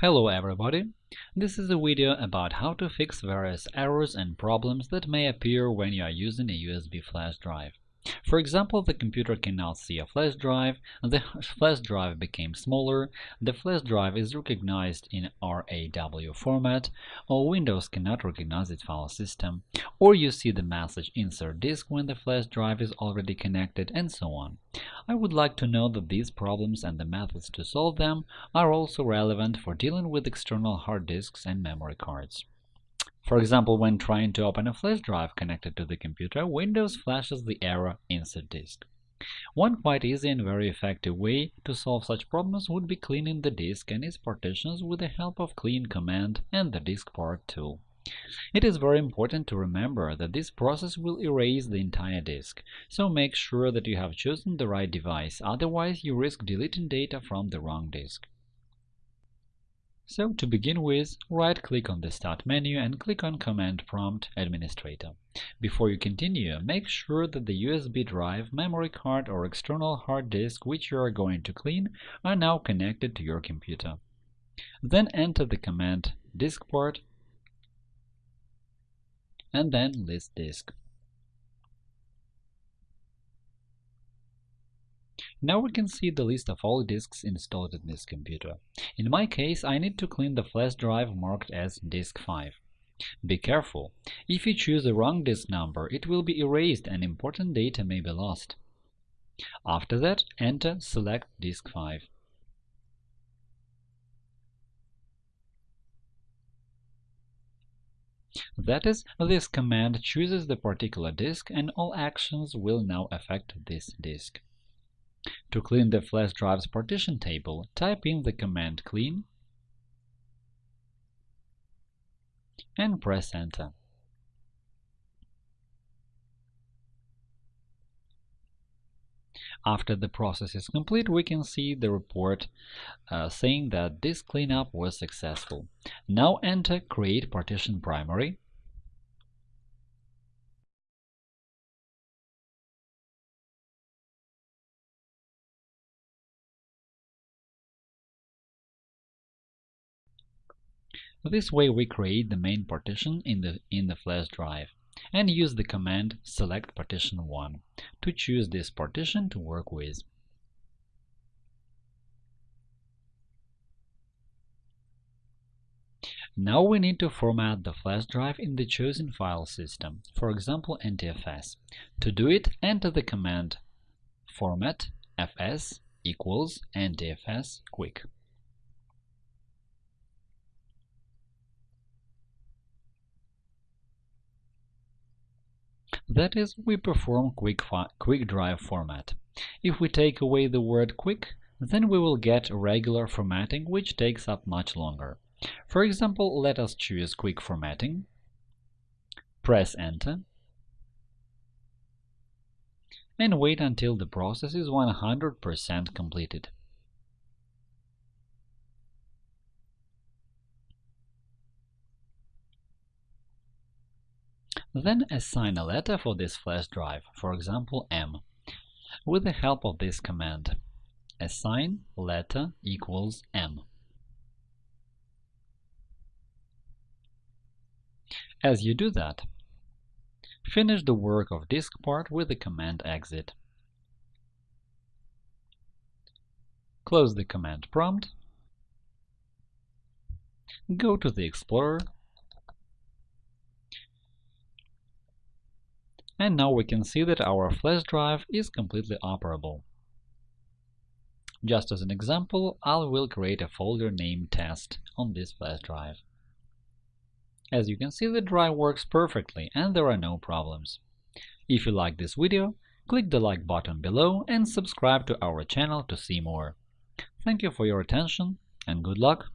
Hello everybody! This is a video about how to fix various errors and problems that may appear when you are using a USB flash drive. For example, the computer cannot see a flash drive, the flash drive became smaller, the flash drive is recognized in RAW format, or Windows cannot recognize its file system, or you see the message Insert disk when the flash drive is already connected, and so on. I would like to know that these problems and the methods to solve them are also relevant for dealing with external hard disks and memory cards. For example, when trying to open a flash drive connected to the computer, Windows flashes the error Insert disk. One quite easy and very effective way to solve such problems would be cleaning the disk and its partitions with the help of Clean command and the diskpart tool. It is very important to remember that this process will erase the entire disk, so make sure that you have chosen the right device, otherwise you risk deleting data from the wrong disk. So to begin with, right-click on the Start menu and click on Command Prompt Administrator. Before you continue, make sure that the USB drive, memory card or external hard disk which you are going to clean are now connected to your computer. Then enter the command diskpart and then list disk. Now we can see the list of all disks installed in this computer. In my case, I need to clean the flash drive marked as disk 5. Be careful. If you choose the wrong disk number, it will be erased and important data may be lost. After that, enter Select disk 5. That is, this command chooses the particular disk and all actions will now affect this disk. To clean the flash drive's partition table, type in the command clean and press Enter. After the process is complete, we can see the report uh, saying that this cleanup was successful. Now enter Create Partition Primary This way we create the main partition in the, in the flash drive and use the command select partition 1 to choose this partition to work with. Now we need to format the flash drive in the chosen file system, for example NTFS. To do it, enter the command format fs equals NTFS quick. That is, we perform quick, quick drive format. If we take away the word quick, then we will get regular formatting, which takes up much longer. For example, let us choose quick formatting, press Enter, and wait until the process is 100% completed. Then assign a letter for this flash drive, for example M, with the help of this command assign letter equals M. As you do that, finish the work of diskpart with the command exit. Close the command prompt, go to the Explorer And now we can see that our flash drive is completely operable. Just as an example, I will create a folder named test on this flash drive. As you can see, the drive works perfectly and there are no problems. If you like this video, click the like button below and subscribe to our channel to see more. Thank you for your attention and good luck!